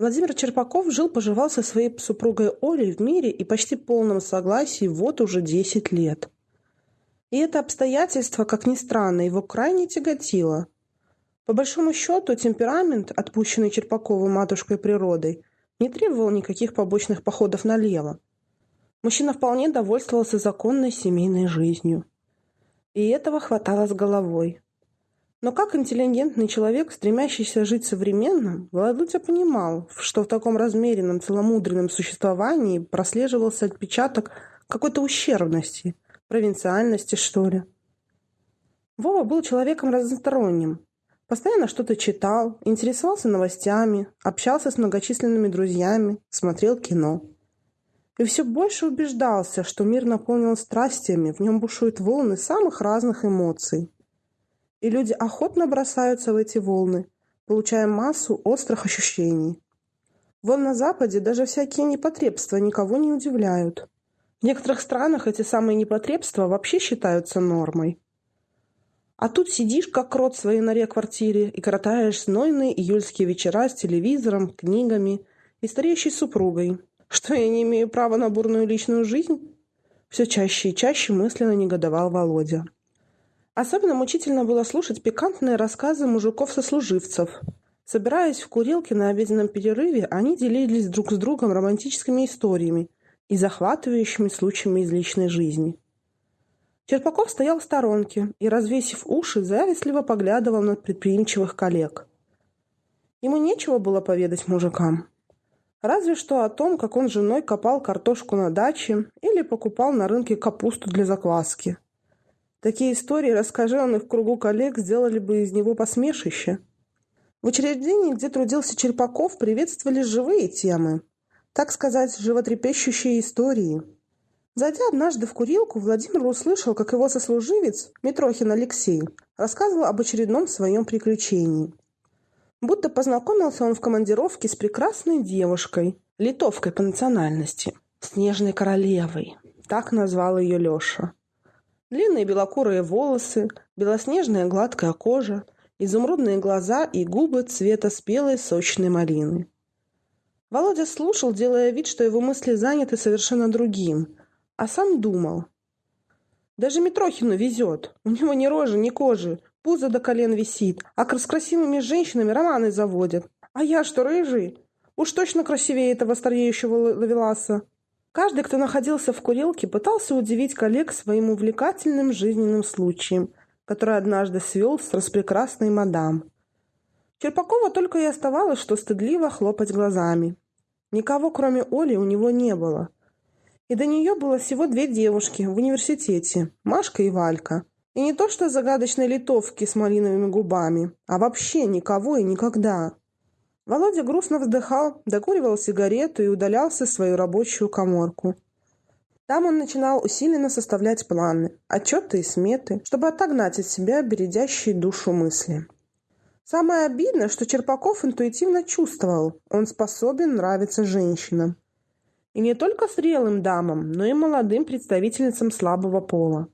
Владимир Черпаков жил-поживал со своей супругой Олей в мире и почти полном согласии вот уже 10 лет. И это обстоятельство, как ни странно, его крайне тяготило. По большому счету, темперамент, отпущенный Черпаковым матушкой природой, не требовал никаких побочных походов налево. Мужчина вполне довольствовался законной семейной жизнью. И этого хватало с головой. Но как интеллигентный человек, стремящийся жить современно, Володя понимал, что в таком размеренном целомудренном существовании прослеживался отпечаток какой-то ущербности, провинциальности, что ли. Вова был человеком разносторонним. Постоянно что-то читал, интересовался новостями, общался с многочисленными друзьями, смотрел кино. И все больше убеждался, что мир наполнен страстями, в нем бушуют волны самых разных эмоций – и люди охотно бросаются в эти волны, получая массу острых ощущений. Вон на Западе даже всякие непотребства никого не удивляют. В некоторых странах эти самые непотребства вообще считаются нормой. А тут сидишь, как крот в своей норе-квартире, и коротаешь знойные июльские вечера с телевизором, книгами и стареющей супругой. Что я не имею права на бурную личную жизнь? Все чаще и чаще мысленно негодовал Володя. Особенно мучительно было слушать пикантные рассказы мужиков-сослуживцев. Собираясь в курилке на обеденном перерыве, они делились друг с другом романтическими историями и захватывающими случаями из личной жизни. Черпаков стоял в сторонке и, развесив уши, завистливо поглядывал на предприимчивых коллег. Ему нечего было поведать мужикам. Разве что о том, как он с женой копал картошку на даче или покупал на рынке капусту для закваски – Такие истории, расскажи он их в кругу коллег, сделали бы из него посмешище. В учреждении, где трудился Черпаков, приветствовали живые темы. Так сказать, животрепещущие истории. Зайдя однажды в курилку, Владимир услышал, как его сослуживец, Митрохин Алексей, рассказывал об очередном своем приключении. Будто познакомился он в командировке с прекрасной девушкой, литовкой по национальности, «Снежной королевой», так назвал ее Леша. Длинные белокурые волосы, белоснежная гладкая кожа, изумрудные глаза и губы цвета спелой сочной малины. Володя слушал, делая вид, что его мысли заняты совершенно другим, а сам думал. Даже Митрохину везет. У него ни рожи, ни кожи, пузо до колен висит, а с красивыми женщинами романы заводят. А я что, рыжий? Уж точно красивее этого стареющего лавеласа. Каждый, кто находился в курилке, пытался удивить коллег своим увлекательным жизненным случаем, который однажды свел с распрекрасной мадам. Черпакова только и оставалось, что стыдливо хлопать глазами. Никого, кроме Оли, у него не было. И до нее было всего две девушки в университете, Машка и Валька. И не то что загадочной литовки с малиновыми губами, а вообще никого и никогда. Володя грустно вздыхал, докуривал сигарету и удалялся в свою рабочую коморку. Там он начинал усиленно составлять планы, отчеты и сметы, чтобы отогнать от себя бередящие душу мысли. Самое обидное, что Черпаков интуитивно чувствовал, он способен нравиться женщинам. И не только зрелым дамам, но и молодым представительницам слабого пола.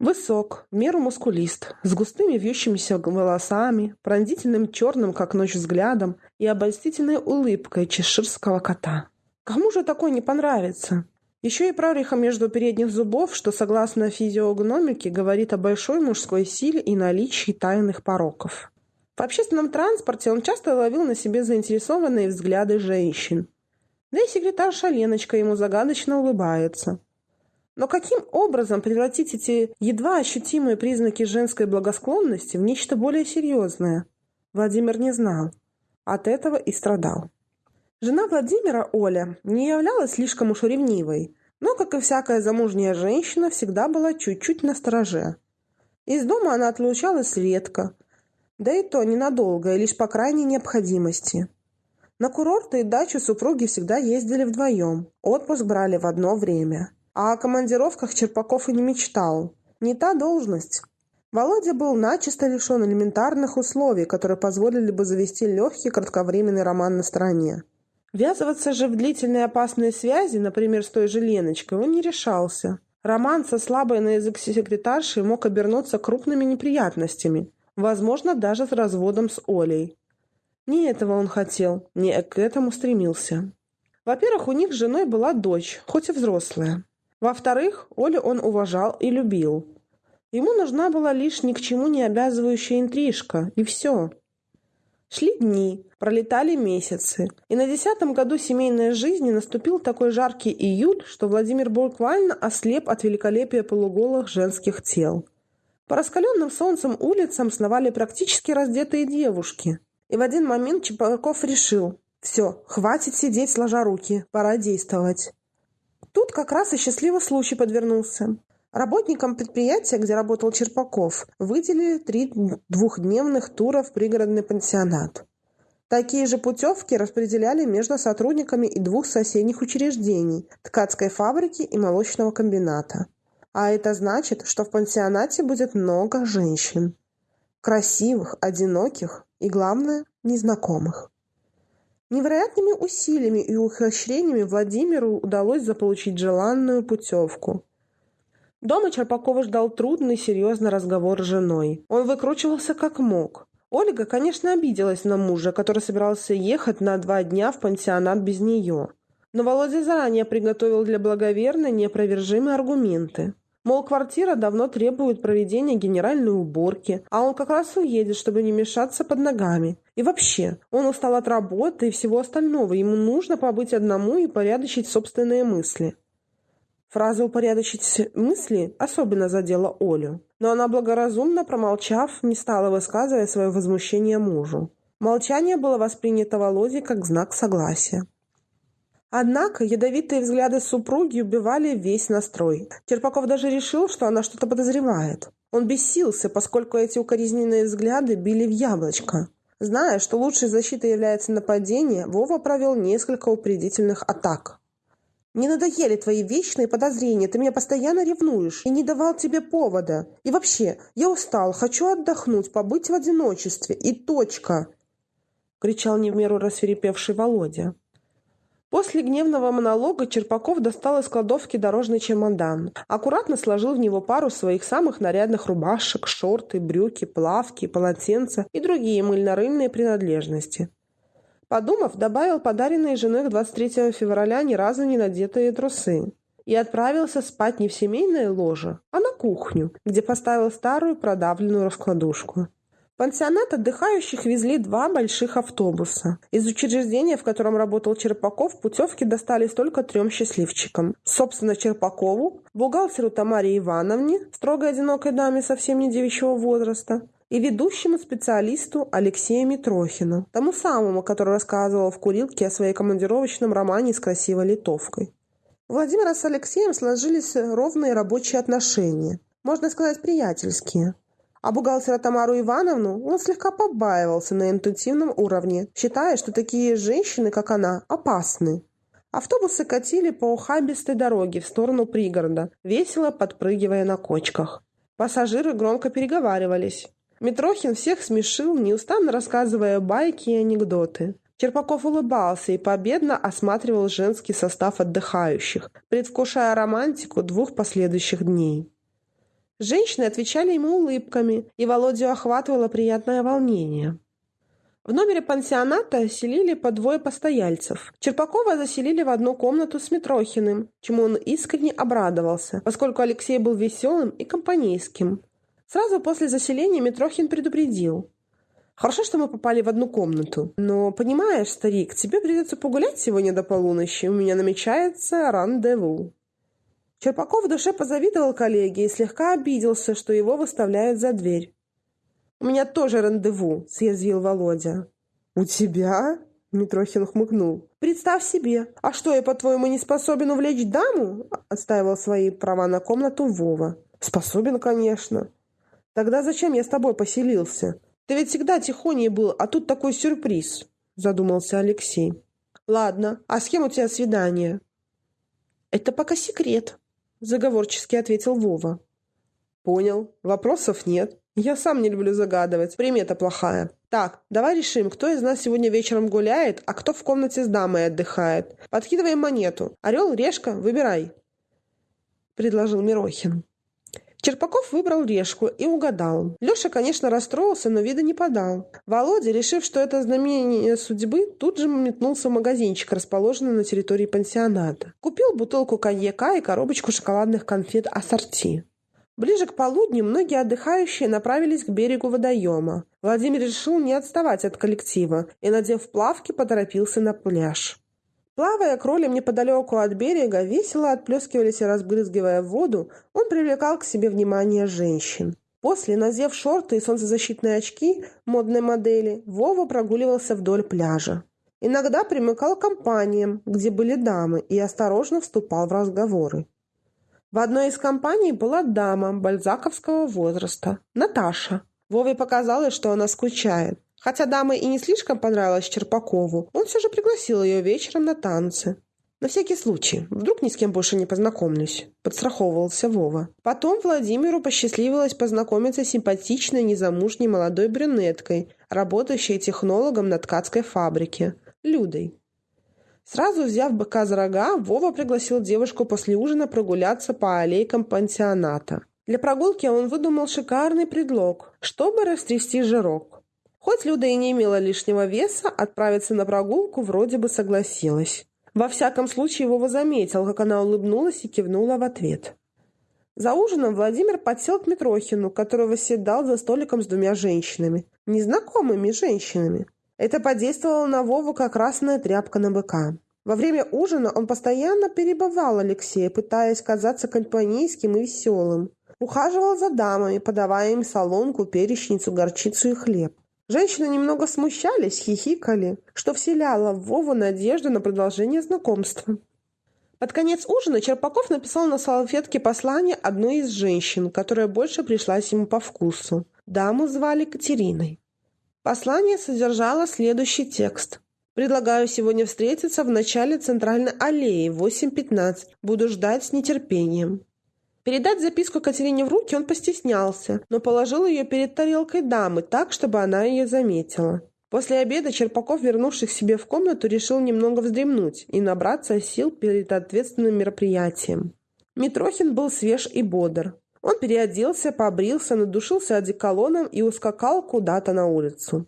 Высок, меру мускулист, с густыми вьющимися волосами, пронзительным черным, как ночь, взглядом и обольстительной улыбкой чеширского кота. Кому же такой не понравится? Еще и прореха между передних зубов, что, согласно физиогномике, говорит о большой мужской силе и наличии тайных пороков. В общественном транспорте он часто ловил на себе заинтересованные взгляды женщин. Да и секретарша Леночка ему загадочно улыбается. Но каким образом превратить эти едва ощутимые признаки женской благосклонности в нечто более серьезное? Владимир не знал. От этого и страдал. Жена Владимира, Оля, не являлась слишком уж ревнивой, но, как и всякая замужняя женщина, всегда была чуть-чуть настороже. Из дома она отлучалась редко, да и то ненадолго, и лишь по крайней необходимости. На курорты и дачу супруги всегда ездили вдвоем, отпуск брали в одно время – а о командировках Черпаков и не мечтал. Не та должность. Володя был начисто лишен элементарных условий, которые позволили бы завести легкий кратковременный роман на стороне. Ввязываться же в длительные опасные связи, например, с той же Леночкой, он не решался. Роман со слабой на язык секретаршей мог обернуться крупными неприятностями, возможно, даже с разводом с Олей. Не этого он хотел, не к этому стремился. Во-первых, у них с женой была дочь, хоть и взрослая. Во-вторых, Олю он уважал и любил. Ему нужна была лишь ни к чему не обязывающая интрижка, и все. Шли дни, пролетали месяцы, и на десятом году семейной жизни наступил такой жаркий июль, что Владимир буквально ослеп от великолепия полуголых женских тел. По раскаленным солнцем улицам сновали практически раздетые девушки. И в один момент Чепаков решил «Все, хватит сидеть сложа руки, пора действовать». Тут как раз и счастливый случай подвернулся. Работникам предприятия, где работал Черпаков, выделили три двухдневных тура в пригородный пансионат. Такие же путевки распределяли между сотрудниками и двух соседних учреждений – ткацкой фабрики и молочного комбината. А это значит, что в пансионате будет много женщин. Красивых, одиноких и, главное, незнакомых. Невероятными усилиями и ухищрениями Владимиру удалось заполучить желанную путевку – Дома Черпакова ждал трудный, серьезный разговор с женой. Он выкручивался как мог. Ольга, конечно, обиделась на мужа, который собирался ехать на два дня в пансионат без нее. Но Володя заранее приготовил для благоверной неопровержимые аргументы. Мол, квартира давно требует проведения генеральной уборки, а он как раз уедет, чтобы не мешаться под ногами. И вообще, он устал от работы и всего остального, ему нужно побыть одному и порядочить собственные мысли. Фраза «упорядочить мысли» особенно задела Олю, но она благоразумно, промолчав, не стала высказывать свое возмущение мужу. Молчание было воспринято Володей как знак согласия. Однако ядовитые взгляды супруги убивали весь настрой. Черпаков даже решил, что она что-то подозревает. Он бесился, поскольку эти укоризненные взгляды били в яблочко. Зная, что лучшей защитой является нападение, Вова провел несколько упредительных атак. Мне надоели твои вечные подозрения, ты меня постоянно ревнуешь и не давал тебе повода. И вообще, я устал, хочу отдохнуть, побыть в одиночестве. И точка!» — кричал не в меру рассверепевший Володя. После гневного монолога Черпаков достал из кладовки дорожный чемодан, аккуратно сложил в него пару своих самых нарядных рубашек, шорты, брюки, плавки, полотенца и другие мыльно-рыльные принадлежности. Подумав, добавил подаренные женой 23 февраля ни разу не надетые трусы. И отправился спать не в семейное ложе, а на кухню, где поставил старую продавленную раскладушку. Пансионат отдыхающих везли два больших автобуса. Из учреждения, в котором работал Черпаков, путевки достались только трем счастливчикам. Собственно, Черпакову, бухгалтеру Тамаре Ивановне, строгой одинокой даме совсем не девичьего возраста, и ведущему специалисту Алексею Митрохину, тому самому, который рассказывал в курилке о своей командировочном романе с красивой литовкой. У Владимира с Алексеем сложились ровные рабочие отношения, можно сказать, приятельские. А бухгалтера Тамару Ивановну он слегка побаивался на интуитивном уровне, считая, что такие женщины, как она, опасны. Автобусы катили по ухабистой дороге в сторону пригорода, весело подпрыгивая на кочках. Пассажиры громко переговаривались. Митрохин всех смешил, неустанно рассказывая байки и анекдоты. Черпаков улыбался и победно осматривал женский состав отдыхающих, предвкушая романтику двух последующих дней. Женщины отвечали ему улыбками, и Володю охватывало приятное волнение. В номере пансионата селили по двое постояльцев. Черпакова заселили в одну комнату с Митрохиным, чему он искренне обрадовался, поскольку Алексей был веселым и компанейским. Сразу после заселения Митрохин предупредил. «Хорошо, что мы попали в одну комнату. Но, понимаешь, старик, тебе придется погулять сегодня до полуночи. У меня намечается рандеву». Черпаков в душе позавидовал коллеге и слегка обиделся, что его выставляют за дверь. «У меня тоже рандеву», — съязвил Володя. «У тебя?» — Митрохин хмыкнул. «Представь себе. А что, я, по-твоему, не способен увлечь даму?» — отстаивал свои права на комнату Вова. «Способен, конечно. Тогда зачем я с тобой поселился? Ты ведь всегда тихоней был, а тут такой сюрприз, задумался Алексей. Ладно, а с кем у тебя свидание? Это пока секрет, заговорчески ответил Вова. Понял, вопросов нет. Я сам не люблю загадывать, примета плохая. Так, давай решим, кто из нас сегодня вечером гуляет, а кто в комнате с дамой отдыхает. Подкидываем монету. Орел, решка, выбирай. Предложил Мирохин. Черпаков выбрал решку и угадал. Леша, конечно, расстроился, но вида не подал. Володя, решив, что это знамение судьбы, тут же метнулся в магазинчик, расположенный на территории пансионата. Купил бутылку коньяка и коробочку шоколадных конфет ассорти. Ближе к полудню многие отдыхающие направились к берегу водоема. Владимир решил не отставать от коллектива и, надев плавки, поторопился на пляж. Плавая кролем неподалеку от берега, весело отплескивались и разбрызгивая воду, он привлекал к себе внимание женщин. После, надев шорты и солнцезащитные очки модной модели, Вова прогуливался вдоль пляжа. Иногда примыкал к компаниям, где были дамы, и осторожно вступал в разговоры. В одной из компаний была дама бальзаковского возраста, Наташа. Вове показалось, что она скучает. Хотя дама и не слишком понравилась Черпакову, он все же пригласил ее вечером на танцы. На всякий случай, вдруг ни с кем больше не познакомлюсь, подстраховывался Вова. Потом Владимиру посчастливилось познакомиться с симпатичной незамужней молодой брюнеткой, работающей технологом на ткацкой фабрике, Людой. Сразу взяв быка за рога, Вова пригласил девушку после ужина прогуляться по аллейкам пансионата. Для прогулки он выдумал шикарный предлог, чтобы растрясти жирок. Хоть Люда и не имела лишнего веса, отправиться на прогулку вроде бы согласилась. Во всяком случае, Вова заметил, как она улыбнулась и кивнула в ответ. За ужином Владимир подсел к Митрохину, который восседал за столиком с двумя женщинами. Незнакомыми женщинами. Это подействовало на Вову как красная тряпка на быка. Во время ужина он постоянно перебывал Алексея, пытаясь казаться компанейским и веселым. Ухаживал за дамами, подавая им солонку, перечницу, горчицу и хлеб. Женщины немного смущались, хихикали, что вселяло в Вову надежду на продолжение знакомства. Под конец ужина Черпаков написал на салфетке послание одной из женщин, которая больше пришлась ему по вкусу. Даму звали Катериной. Послание содержало следующий текст. «Предлагаю сегодня встретиться в начале центральной аллеи в 8.15. Буду ждать с нетерпением. Передать записку Катерине в руки он постеснялся, но положил ее перед тарелкой дамы так, чтобы она ее заметила. После обеда Черпаков, вернувшись к себе в комнату, решил немного вздремнуть и набраться сил перед ответственным мероприятием. Митрохин был свеж и бодр. Он переоделся, побрился, надушился одеколоном и ускакал куда-то на улицу.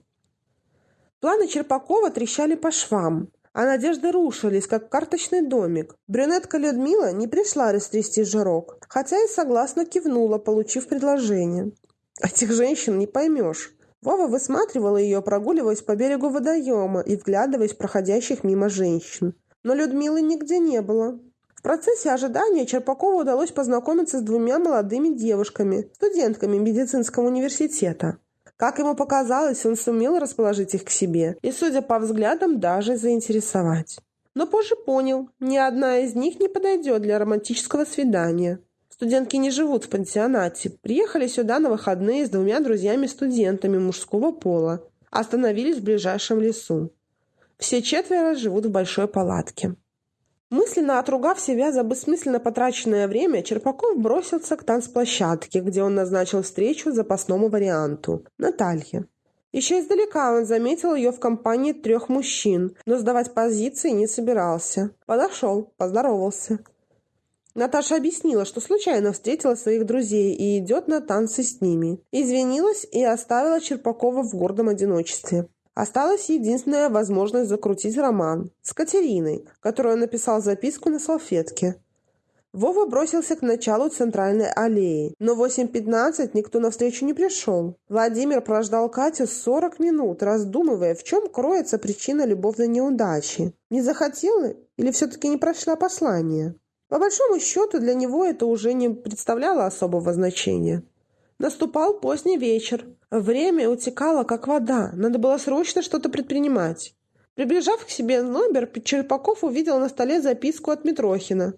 Планы Черпакова трещали по швам а надежды рушились, как карточный домик. Брюнетка Людмила не пришла растрясти жирок, хотя и согласно кивнула, получив предложение. Этих женщин не поймешь. Вова высматривала ее, прогуливаясь по берегу водоема и вглядываясь в проходящих мимо женщин. Но Людмилы нигде не было. В процессе ожидания Черпакову удалось познакомиться с двумя молодыми девушками, студентками медицинского университета. Как ему показалось, он сумел расположить их к себе и, судя по взглядам, даже заинтересовать. Но позже понял, ни одна из них не подойдет для романтического свидания. Студентки не живут в пансионате. Приехали сюда на выходные с двумя друзьями-студентами мужского пола. Остановились в ближайшем лесу. Все четверо живут в большой палатке. Мысленно отругав себя за бессмысленно потраченное время, Черпаков бросился к танцплощадке, где он назначил встречу запасному варианту – Наталье. Еще издалека он заметил ее в компании трех мужчин, но сдавать позиции не собирался. Подошел, поздоровался. Наташа объяснила, что случайно встретила своих друзей и идет на танцы с ними. Извинилась и оставила Черпакова в гордом одиночестве. Осталась единственная возможность закрутить роман с Катериной, которую написал записку на салфетке. Вова бросился к началу центральной аллеи, но в 8.15 никто навстречу не пришел. Владимир прождал Катю 40 минут, раздумывая, в чем кроется причина любовной неудачи. Не захотела или все-таки не прошла послание? По большому счету для него это уже не представляло особого значения. Наступал поздний вечер. Время утекало, как вода. Надо было срочно что-то предпринимать. Приближав к себе номер, Черпаков увидел на столе записку от Митрохина.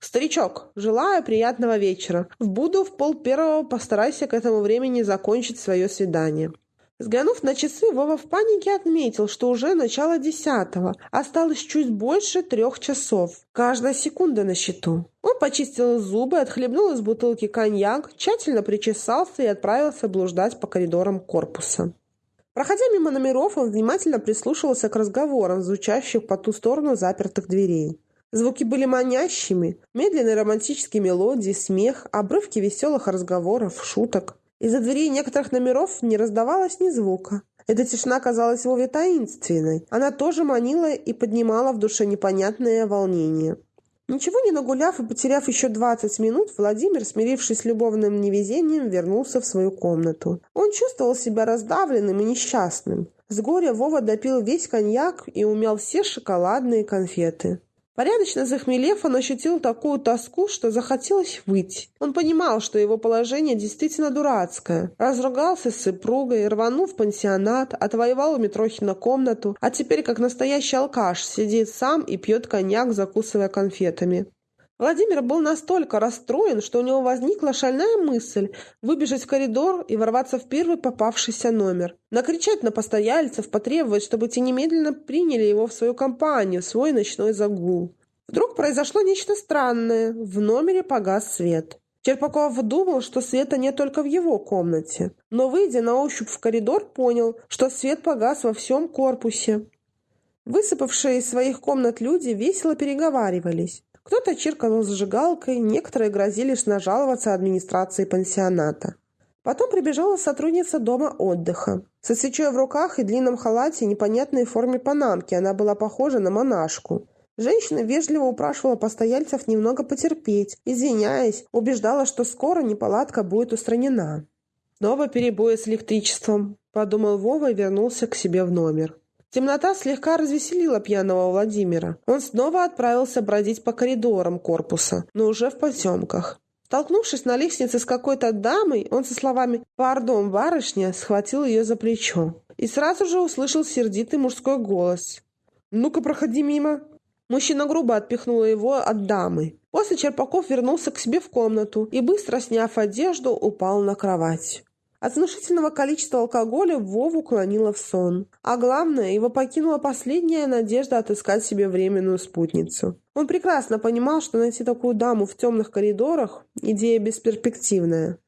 «Старичок, желаю приятного вечера. В Буду в пол первого постарайся к этому времени закончить свое свидание». Взглянув на часы, Вова в панике отметил, что уже начало десятого. Осталось чуть больше трех часов. Каждая секунда на счету. Он почистил зубы, отхлебнул из бутылки коньяк, тщательно причесался и отправился блуждать по коридорам корпуса. Проходя мимо номеров, он внимательно прислушивался к разговорам, звучащим по ту сторону запертых дверей. Звуки были манящими, медленные романтические мелодии, смех, обрывки веселых разговоров, шуток. Из-за дверей некоторых номеров не раздавалось ни звука. Эта тишина казалась Вове таинственной. Она тоже манила и поднимала в душе непонятное волнение. Ничего не нагуляв и потеряв еще двадцать минут, Владимир, смирившись с любовным невезением, вернулся в свою комнату. Он чувствовал себя раздавленным и несчастным. С горя Вова допил весь коньяк и умял все шоколадные конфеты. Порядочно захмелев, он ощутил такую тоску, что захотелось выйти. Он понимал, что его положение действительно дурацкое. Разругался с супругой, рванул в пансионат, отвоевал у Митрохина комнату, а теперь, как настоящий алкаш, сидит сам и пьет коньяк, закусывая конфетами. Владимир был настолько расстроен, что у него возникла шальная мысль выбежать в коридор и ворваться в первый попавшийся номер. Накричать на постояльцев, потребовать, чтобы те немедленно приняли его в свою компанию, свой ночной загул. Вдруг произошло нечто странное. В номере погас свет. Черпаков думал, что света нет только в его комнате. Но, выйдя на ощупь в коридор, понял, что свет погас во всем корпусе. Высыпавшие из своих комнат люди весело переговаривались. Кто-то чиркал зажигалкой, некоторые грозились нажаловаться администрации пансионата. Потом прибежала сотрудница дома отдыха. Со свечой в руках и длинном халате непонятной форме панамки она была похожа на монашку. Женщина вежливо упрашивала постояльцев немного потерпеть, извиняясь, убеждала, что скоро неполадка будет устранена. «Снова перебои с электричеством», – подумал Вова и вернулся к себе в номер. Темнота слегка развеселила пьяного Владимира. Он снова отправился бродить по коридорам корпуса, но уже в потемках. Столкнувшись на лестнице с какой-то дамой, он со словами «Пардон, барышня!» схватил ее за плечо. И сразу же услышал сердитый мужской голос. «Ну-ка, проходи мимо!» Мужчина грубо отпихнул его от дамы. После Черпаков вернулся к себе в комнату и, быстро сняв одежду, упал на кровать. От внушительного количества алкоголя Вову клонило в сон. А главное, его покинула последняя надежда отыскать себе временную спутницу. Он прекрасно понимал, что найти такую даму в темных коридорах – идея бесперспективная.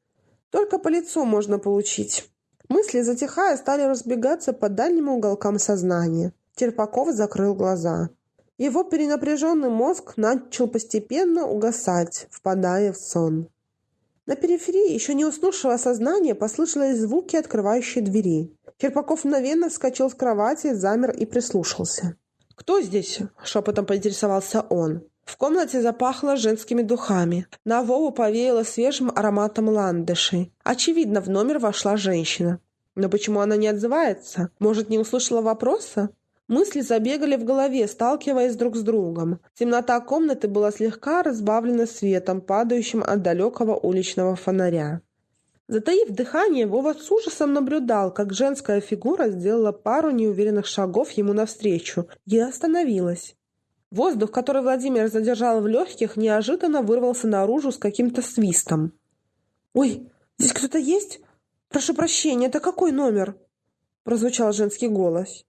Только по лицу можно получить. Мысли, затихая, стали разбегаться по дальним уголкам сознания. Терпаков закрыл глаза. Его перенапряженный мозг начал постепенно угасать, впадая в сон. На периферии еще не уснувшего сознания послышались звуки открывающей двери. Черпаков мгновенно вскочил с кровати, замер и прислушался. «Кто здесь?» – шепотом поинтересовался он. В комнате запахло женскими духами. На Вову повеяло свежим ароматом ландышей. Очевидно, в номер вошла женщина. Но почему она не отзывается? Может, не услышала вопроса? Мысли забегали в голове, сталкиваясь друг с другом. Темнота комнаты была слегка разбавлена светом, падающим от далекого уличного фонаря. Затаив дыхание, Вова с ужасом наблюдал, как женская фигура сделала пару неуверенных шагов ему навстречу и остановилась. Воздух, который Владимир задержал в легких, неожиданно вырвался наружу с каким-то свистом. «Ой, здесь кто-то есть? Прошу прощения, это какой номер?» прозвучал женский голос.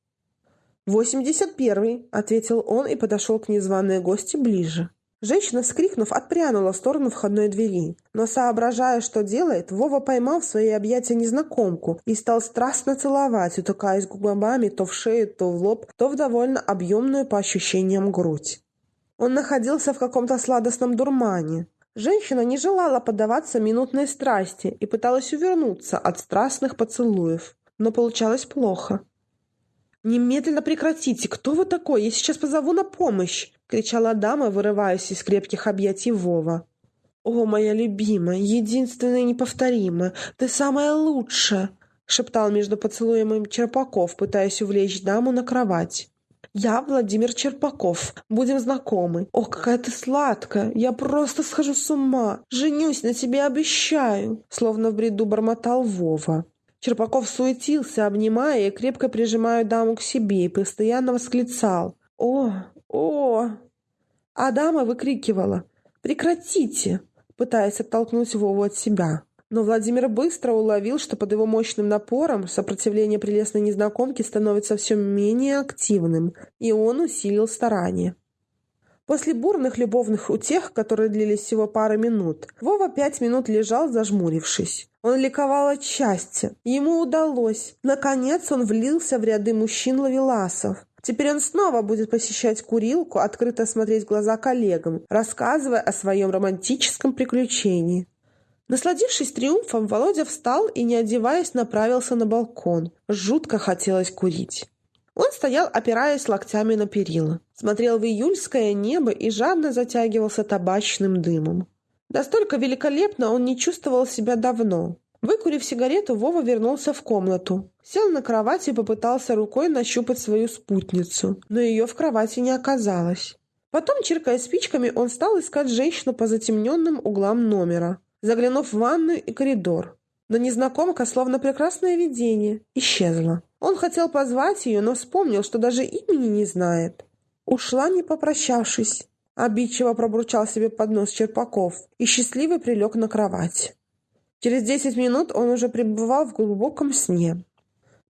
«Восемьдесят первый», — ответил он и подошел к незваной гости ближе. Женщина, скрикнув, отпрянула в сторону входной двери. Но, соображая, что делает, Вова поймал в свои объятия незнакомку и стал страстно целовать, утыкаясь губами то в шею, то в лоб, то в довольно объемную по ощущениям грудь. Он находился в каком-то сладостном дурмане. Женщина не желала поддаваться минутной страсти и пыталась увернуться от страстных поцелуев, но получалось плохо. «Немедленно прекратите! Кто вы такой? Я сейчас позову на помощь!» — кричала дама, вырываясь из крепких объятий Вова. «О, моя любимая, единственная и неповторимая, ты самая лучшая!» — шептал между поцелуем Черпаков, пытаясь увлечь даму на кровать. «Я Владимир Черпаков. Будем знакомы. О, какая ты сладкая! Я просто схожу с ума! Женюсь на тебе, обещаю!» Словно в бреду бормотал Вова. Черпаков суетился, обнимая и крепко прижимая даму к себе, и постоянно восклицал. «О! О!» А дама выкрикивала. «Прекратите!» пытаясь оттолкнуть Вову от себя. Но Владимир быстро уловил, что под его мощным напором сопротивление прелестной незнакомки становится все менее активным, и он усилил старания. После бурных любовных утех, которые длились всего пару минут, Вова пять минут лежал, зажмурившись. Он ликовал от счастья. Ему удалось. Наконец он влился в ряды мужчин-лавеласов. Теперь он снова будет посещать курилку, открыто смотреть в глаза коллегам, рассказывая о своем романтическом приключении. Насладившись триумфом, Володя встал и, не одеваясь, направился на балкон. Жутко хотелось курить. Он стоял, опираясь локтями на перила, смотрел в июльское небо и жадно затягивался табачным дымом. Настолько великолепно он не чувствовал себя давно. Выкурив сигарету, Вова вернулся в комнату. Сел на кровать и попытался рукой нащупать свою спутницу, но ее в кровати не оказалось. Потом, чиркая спичками, он стал искать женщину по затемненным углам номера, заглянув в ванную и коридор. Но незнакомка, словно прекрасное видение, исчезла. Он хотел позвать ее, но вспомнил, что даже имени не знает. Ушла, не попрощавшись. Обидчиво пробурчал себе под нос Черпаков и счастливый прилег на кровать. Через десять минут он уже пребывал в глубоком сне.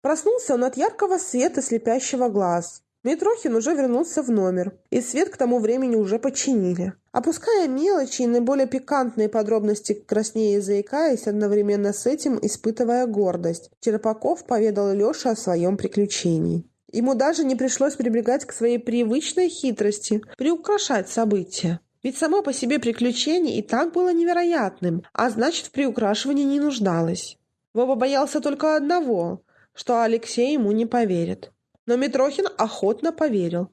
Проснулся он от яркого света слепящего глаз. Митрохин уже вернулся в номер, и свет к тому времени уже починили. Опуская мелочи и наиболее пикантные подробности, краснее заикаясь, одновременно с этим испытывая гордость, Черпаков поведал Леше о своем приключении. Ему даже не пришлось прибегать к своей привычной хитрости, приукрашать события. Ведь само по себе приключение и так было невероятным, а значит, в приукрашивании не нуждалось. Вова боялся только одного, что Алексей ему не поверит. Но Митрохин охотно поверил.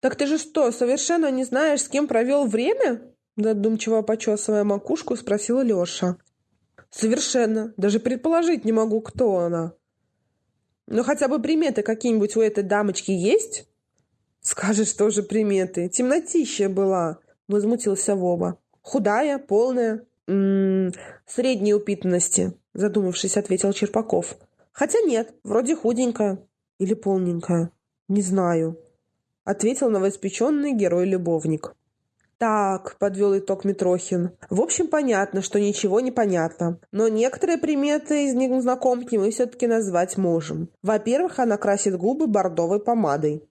«Так ты же что, совершенно не знаешь, с кем провел время?» Задумчиво почесывая макушку, спросила Леша. «Совершенно. Даже предположить не могу, кто она». «Но хотя бы приметы какие-нибудь у этой дамочки есть?» «Скажешь, тоже приметы. Темнотища была. — возмутился Вова. «Худая, полная?» М «М-м, -м, «Средней упитанности», — задумавшись, ответил Черпаков. «Хотя нет, вроде худенькая. Или полненькая. Не знаю», — ответил новоиспеченный герой-любовник. «Так», — подвел итог Митрохин. «В общем, понятно, что ничего не понятно. Но некоторые приметы из незнакомки мы все-таки назвать можем. Во-первых, она красит губы бордовой помадой».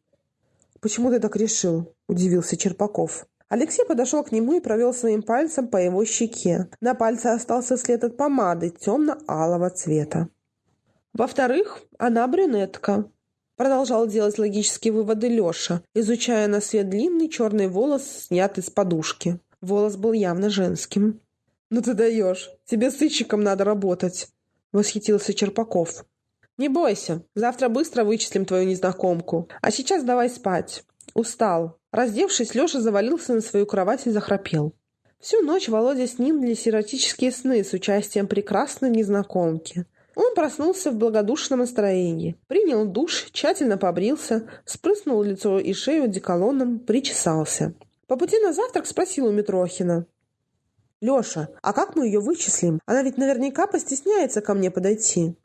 «Почему ты так решил?» — удивился Черпаков. Алексей подошел к нему и провел своим пальцем по его щеке. На пальце остался след от помады темно-алого цвета. Во-вторых, она брюнетка. Продолжал делать логические выводы Леша, изучая на свет длинный черный волос, снятый с подушки. Волос был явно женским. «Ну ты даешь! Тебе сыщиком надо работать!» — восхитился Черпаков. «Не бойся, завтра быстро вычислим твою незнакомку. А сейчас давай спать. Устал. Раздевшись, Леша завалился на свою кровать и захрапел. Всю ночь Володя снились эротические сны с участием прекрасной незнакомки. Он проснулся в благодушном настроении, принял душ, тщательно побрился, спрыснул лицо и шею деколоном, причесался. По пути на завтрак спросил у Митрохина. «Леша, а как мы ее вычислим? Она ведь наверняка постесняется ко мне подойти».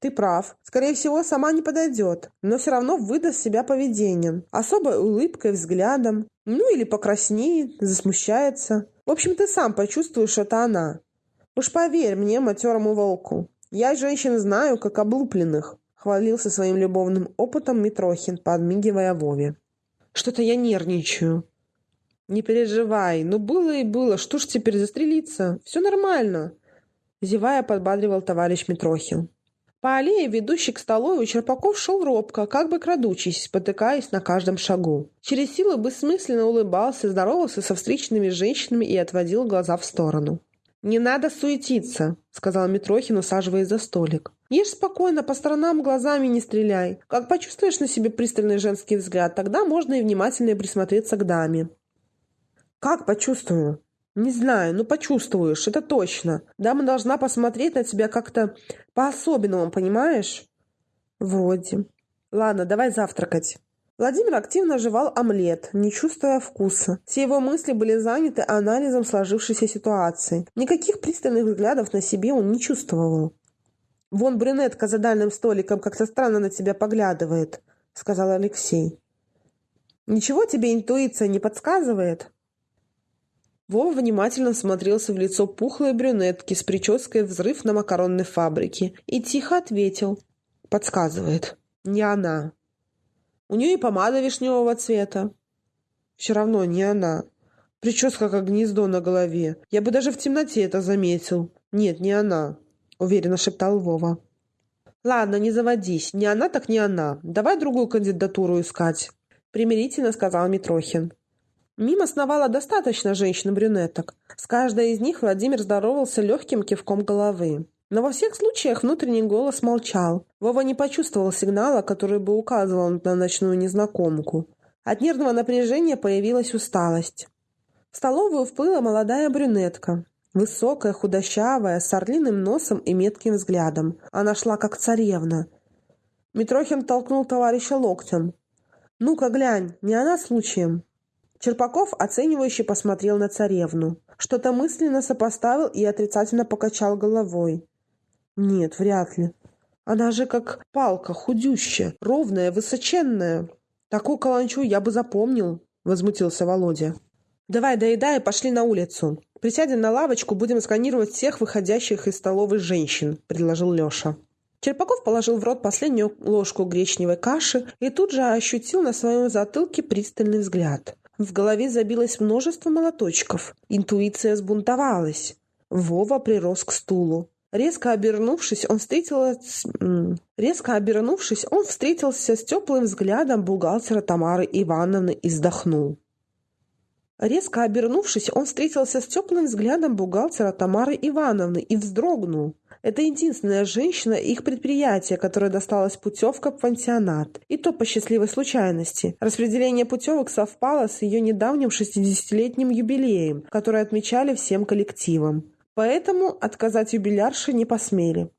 Ты прав. Скорее всего, сама не подойдет, но все равно выдаст себя поведением. Особой улыбкой, взглядом. Ну или покраснеет, засмущается. В общем, ты сам почувствуешь, что это она. Уж поверь мне, матерому волку. Я женщин знаю, как облупленных. Хвалился своим любовным опытом Митрохин, подмигивая Вове. Что-то я нервничаю. Не переживай, ну было и было, что ж теперь застрелиться? Все нормально. Зевая, подбадривал товарищ Митрохин. По аллее, ведущей к столовой, Черпаков шел робко, как бы крадучись, спотыкаясь на каждом шагу. Через силу бессмысленно улыбался, здоровался со встречными женщинами и отводил глаза в сторону. «Не надо суетиться», — сказал Митрохин, усаживаясь за столик. «Ешь спокойно, по сторонам глазами не стреляй. Как почувствуешь на себе пристальный женский взгляд, тогда можно и внимательнее присмотреться к даме». «Как почувствую?» «Не знаю, но почувствуешь, это точно. Дама должна посмотреть на тебя как-то по-особенному, понимаешь?» «Вроде. Ладно, давай завтракать». Владимир активно жевал омлет, не чувствуя вкуса. Все его мысли были заняты анализом сложившейся ситуации. Никаких пристальных взглядов на себе он не чувствовал. «Вон брюнетка за дальним столиком как-то странно на тебя поглядывает», — сказал Алексей. «Ничего тебе интуиция не подсказывает?» Вова внимательно смотрелся в лицо пухлой брюнетки с прической «Взрыв на макаронной фабрике» и тихо ответил. Подсказывает. Не она. У нее и помада вишневого цвета. Все равно не она. Прическа как гнездо на голове. Я бы даже в темноте это заметил. Нет, не она, уверенно шептал Вова. Ладно, не заводись. Не она, так не она. Давай другую кандидатуру искать. Примирительно сказал Митрохин. Мимо сновало достаточно женщин-брюнеток. С каждой из них Владимир здоровался легким кивком головы. Но во всех случаях внутренний голос молчал. Вова не почувствовал сигнала, который бы указывал на ночную незнакомку. От нервного напряжения появилась усталость. В столовую вплыла молодая брюнетка. Высокая, худощавая, с орлиным носом и метким взглядом. Она шла как царевна. Митрохин толкнул товарища локтем. «Ну-ка глянь, не она случаем?» Черпаков оценивающе посмотрел на царевну. Что-то мысленно сопоставил и отрицательно покачал головой. Нет, вряд ли. Она же как палка, худющая, ровная, высоченная. Такую каланчу я бы запомнил, возмутился Володя. Давай доедай и пошли на улицу. Присядем на лавочку, будем сканировать всех выходящих из столовой женщин, предложил Леша. Черпаков положил в рот последнюю ложку гречневой каши и тут же ощутил на своем затылке пристальный взгляд. В голове забилось множество молоточков. Интуиция сбунтовалась. Вова прирос к стулу. Резко обернувшись, он встретился... Резко обернувшись, он встретился с теплым взглядом бухгалтера Тамары Ивановны и вздохнул. Резко обернувшись, он встретился с теплым взглядом бухгалтера Тамары Ивановны и вздрогнул. Это единственная женщина их предприятия, которая досталась путевка в пансионат. И то по счастливой случайности. Распределение путевок совпало с ее недавним 60-летним юбилеем, который отмечали всем коллективом. Поэтому отказать юбилярше не посмели.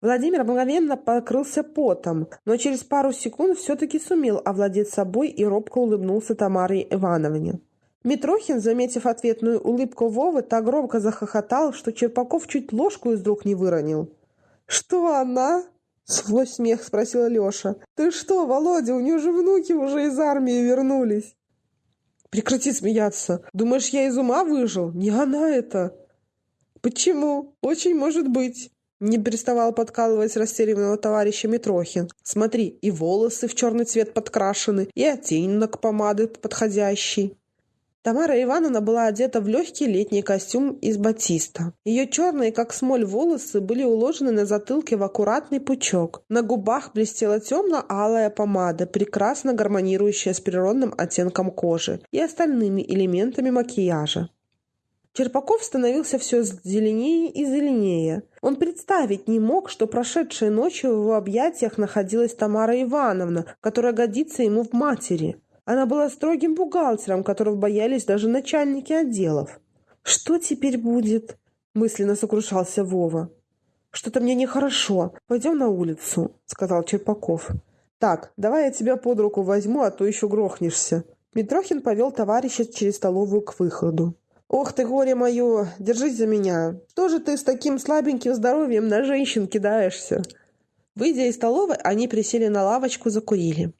Владимир мгновенно покрылся потом, но через пару секунд все-таки сумел овладеть собой и робко улыбнулся Тамаре Ивановне. Митрохин, заметив ответную улыбку Вовы, так громко захохотал, что Черпаков чуть ложку из рук не выронил. «Что она?» — свой смех спросила Леша. «Ты что, Володя, у нее же внуки уже из армии вернулись!» «Прекрати смеяться! Думаешь, я из ума выжил? Не она это!» «Почему? Очень может быть!» Не переставал подкалывать растерянного товарища Митрохин. «Смотри, и волосы в черный цвет подкрашены, и оттенок помады подходящий». Тамара Ивановна была одета в легкий летний костюм из батиста. Ее черные, как смоль, волосы были уложены на затылке в аккуратный пучок. На губах блестела темно-алая помада, прекрасно гармонирующая с природным оттенком кожи и остальными элементами макияжа. Черпаков становился все зеленее и зеленее. Он представить не мог, что прошедшей ночью в его объятиях находилась Тамара Ивановна, которая годится ему в матери. Она была строгим бухгалтером, которого боялись даже начальники отделов. «Что теперь будет?» – мысленно сокрушался Вова. «Что-то мне нехорошо. Пойдем на улицу», – сказал Черпаков. «Так, давай я тебя под руку возьму, а то еще грохнешься». Митрохин повел товарища через столовую к выходу. «Ох ты, горе мое! Держись за меня! Что же ты с таким слабеньким здоровьем на женщин кидаешься?» Выйдя из столовой, они присели на лавочку, закурили.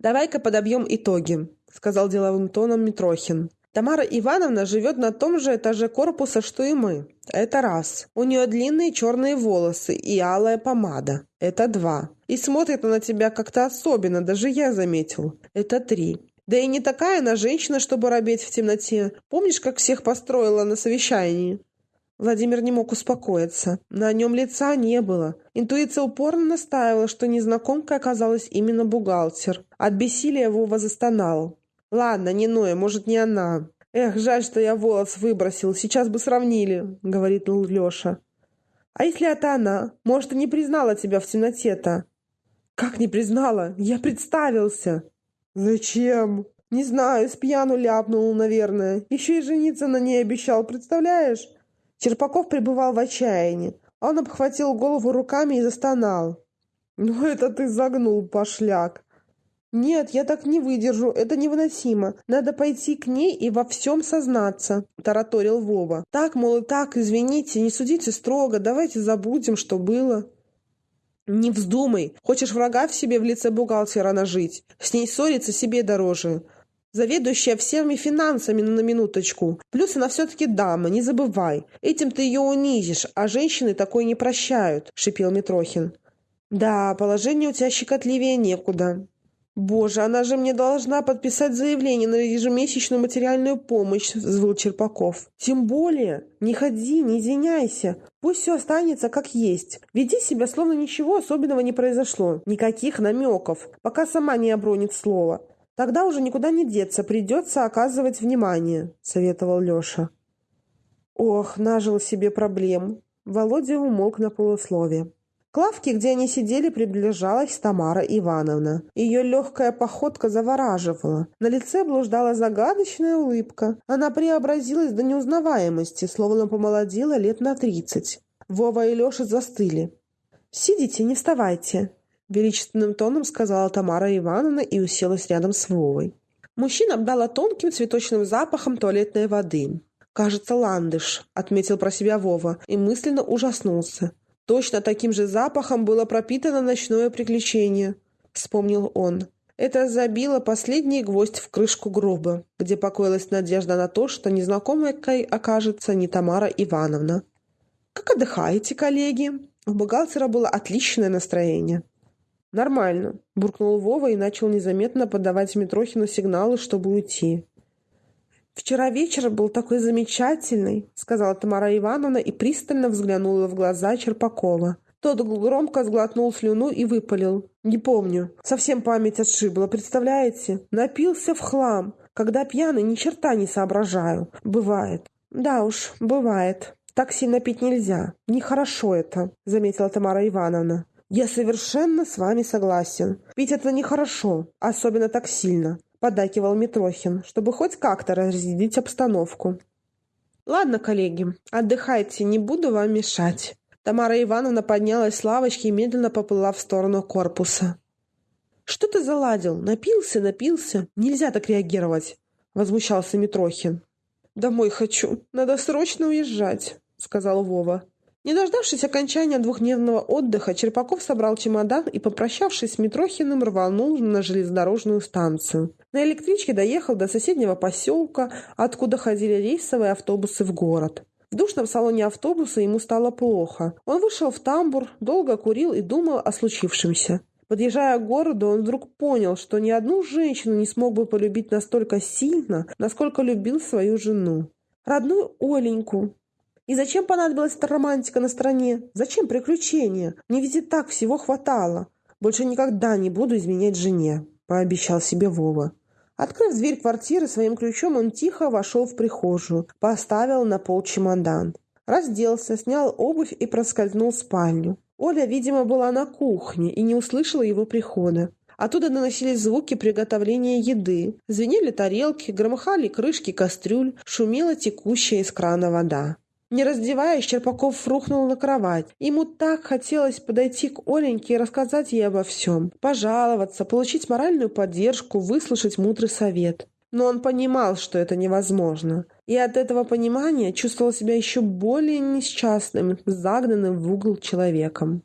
«Давай-ка подобьем итоги», — сказал деловым тоном Митрохин. «Тамара Ивановна живет на том же этаже корпуса, что и мы. Это раз. У нее длинные черные волосы и алая помада. Это два. И смотрит она на тебя как-то особенно, даже я заметил. Это три. Да и не такая она женщина, чтобы робеть в темноте. Помнишь, как всех построила на совещании?» Владимир не мог успокоиться. На нем лица не было. Интуиция упорно настаивала, что незнакомкой оказалась именно бухгалтер. От бессилия Вова застонал. «Ладно, не Ноя, может, не она. Эх, жаль, что я волос выбросил. Сейчас бы сравнили», — говорит Леша. «А если это она? Может, и не признала тебя в темноте-то?» «Как не признала? Я представился!» «Зачем?» «Не знаю, с ляпнул, наверное. Еще и жениться на ней обещал, представляешь?» Черпаков пребывал в отчаянии. Он обхватил голову руками и застонал. «Ну это ты загнул, пошляк!» «Нет, я так не выдержу, это невыносимо. Надо пойти к ней и во всем сознаться», – тараторил Вова. «Так, мол, и так, извините, не судите строго, давайте забудем, что было». «Не вздумай. Хочешь врага в себе в лице бухгалтера нажить? С ней ссориться себе дороже. Заведующая всеми финансами на минуточку. Плюс она все-таки дама, не забывай. Этим ты ее унизишь, а женщины такое не прощают», — шипел Митрохин. «Да, положение у тебя щекотливее некуда». «Боже, она же мне должна подписать заявление на ежемесячную материальную помощь», — взвыл Черпаков. «Тем более, не ходи, не извиняйся. Пусть все останется как есть. Веди себя, словно ничего особенного не произошло. Никаких намеков, пока сама не обронит слово. Тогда уже никуда не деться, придется оказывать внимание», — советовал Леша. Ох, нажил себе проблем. Володя умолк на полуслове. К лавке, где они сидели, приближалась Тамара Ивановна. Ее легкая походка завораживала. На лице блуждала загадочная улыбка. Она преобразилась до неузнаваемости, словно помолодела лет на тридцать. Вова и Леша застыли. «Сидите, не вставайте», — величественным тоном сказала Тамара Ивановна и уселась рядом с Вовой. Мужчина обдала тонким цветочным запахом туалетной воды. «Кажется, ландыш», — отметил про себя Вова и мысленно ужаснулся. Точно таким же запахом было пропитано ночное приключение, вспомнил он. Это забило последний гвоздь в крышку гроба, где покоилась надежда на то, что незнакомой окажется не Тамара Ивановна. «Как отдыхаете, коллеги?» У бухгалтера было отличное настроение. «Нормально», – буркнул Вова и начал незаметно подавать Митрохину сигналы, чтобы уйти. «Вчера вечер был такой замечательный», — сказала Тамара Ивановна и пристально взглянула в глаза Черпакова. Тот громко сглотнул слюну и выпалил. «Не помню. Совсем память отшибла, представляете? Напился в хлам. Когда пьяный, ни черта не соображаю. Бывает». «Да уж, бывает. Так сильно пить нельзя. Нехорошо это», — заметила Тамара Ивановна. «Я совершенно с вами согласен. Пить это нехорошо, особенно так сильно поддакивал Митрохин, чтобы хоть как-то разрядить обстановку. «Ладно, коллеги, отдыхайте, не буду вам мешать». Тамара Ивановна поднялась с лавочки и медленно поплыла в сторону корпуса. «Что ты заладил? Напился, напился. Нельзя так реагировать», — возмущался Митрохин. «Домой хочу. Надо срочно уезжать», — сказал Вова. Не дождавшись окончания двухдневного отдыха, Черпаков собрал чемодан и, попрощавшись с Митрохиным, рванул на железнодорожную станцию. На электричке доехал до соседнего поселка, откуда ходили рейсовые автобусы в город. В душном салоне автобуса ему стало плохо. Он вышел в тамбур, долго курил и думал о случившемся. Подъезжая к городу, он вдруг понял, что ни одну женщину не смог бы полюбить настолько сильно, насколько любил свою жену. Родную Оленьку, и зачем понадобилась эта романтика на стороне? Зачем приключения? Мне ведь и так всего хватало. Больше никогда не буду изменять жене, пообещал себе Вова. Открыв дверь квартиры своим ключом, он тихо вошел в прихожую, поставил на пол чемодан. Разделся, снял обувь и проскользнул в спальню. Оля, видимо, была на кухне и не услышала его прихода. Оттуда доносились звуки приготовления еды. Звенели тарелки, громыхали крышки кастрюль, шумела текущая из крана вода. Не раздеваясь, Черпаков рухнул на кровать. Ему так хотелось подойти к Оленьке и рассказать ей обо всем. Пожаловаться, получить моральную поддержку, выслушать мудрый совет. Но он понимал, что это невозможно. И от этого понимания чувствовал себя еще более несчастным, загнанным в угол человеком.